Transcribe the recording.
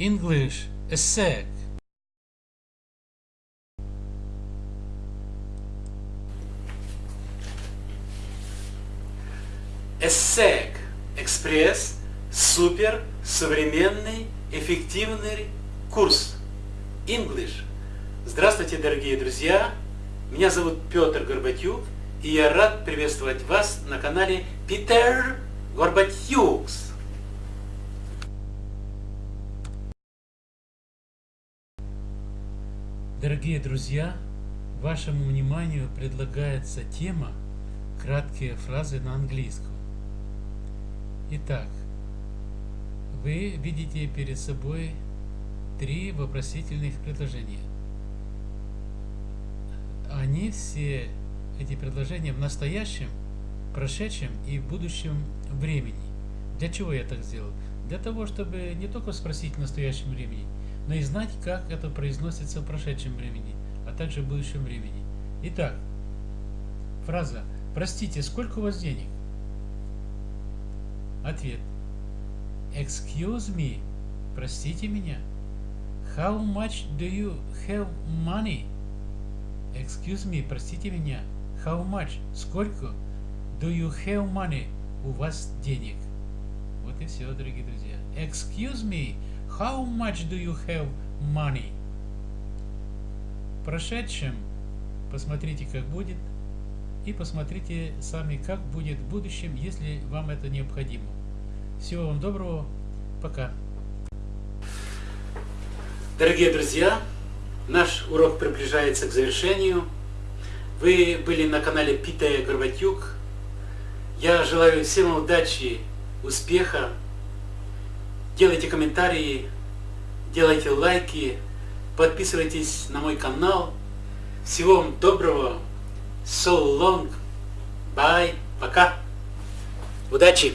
English a sec. ESSEC Экспресс Супер Современный Эффективный Курс English. Здравствуйте, дорогие друзья! Меня зовут Петр Горбатюк, и я рад приветствовать вас на канале Питер Горбатюкс. Дорогие друзья, вашему вниманию предлагается тема «Краткие фразы на английском». Итак, вы видите перед собой три вопросительных предложения. Они все, эти предложения, в настоящем, прошедшем и в будущем времени. Для чего я так сделал? Для того, чтобы не только спросить в настоящем времени, но и знать, как это произносится в прошедшем времени, а также в будущем времени. Итак, фраза «Простите, сколько у вас денег?» Ответ Excuse me, простите меня. How much do you have money? Excuse me, простите меня. How much? Сколько? Do you have money? У вас денег. Вот и все, дорогие друзья. Excuse me, how much do you have money? В прошедшем посмотрите, как будет, и посмотрите сами, как будет в будущем, если вам это необходимо. Всего вам доброго, пока. Дорогие друзья, наш урок приближается к завершению. Вы были на канале Питая Горбатюк. Я желаю всем удачи, успеха. Делайте комментарии, делайте лайки, подписывайтесь на мой канал. Всего вам доброго. So long. Bye. Пока. Удачи.